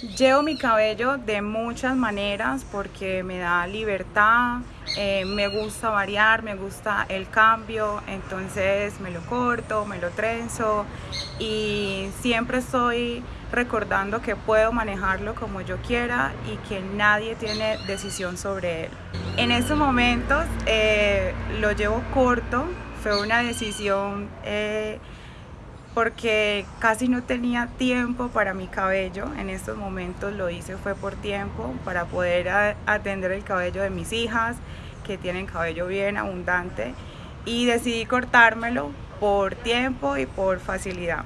Llevo mi cabello de muchas maneras porque me da libertad, eh, me gusta variar, me gusta el cambio, entonces me lo corto, me lo trenzo y siempre estoy recordando que puedo manejarlo como yo quiera y que nadie tiene decisión sobre él. En estos momentos eh, lo llevo corto, fue una decisión eh, porque casi no tenía tiempo para mi cabello. En estos momentos lo hice fue por tiempo, para poder atender el cabello de mis hijas, que tienen cabello bien abundante, y decidí cortármelo por tiempo y por facilidad.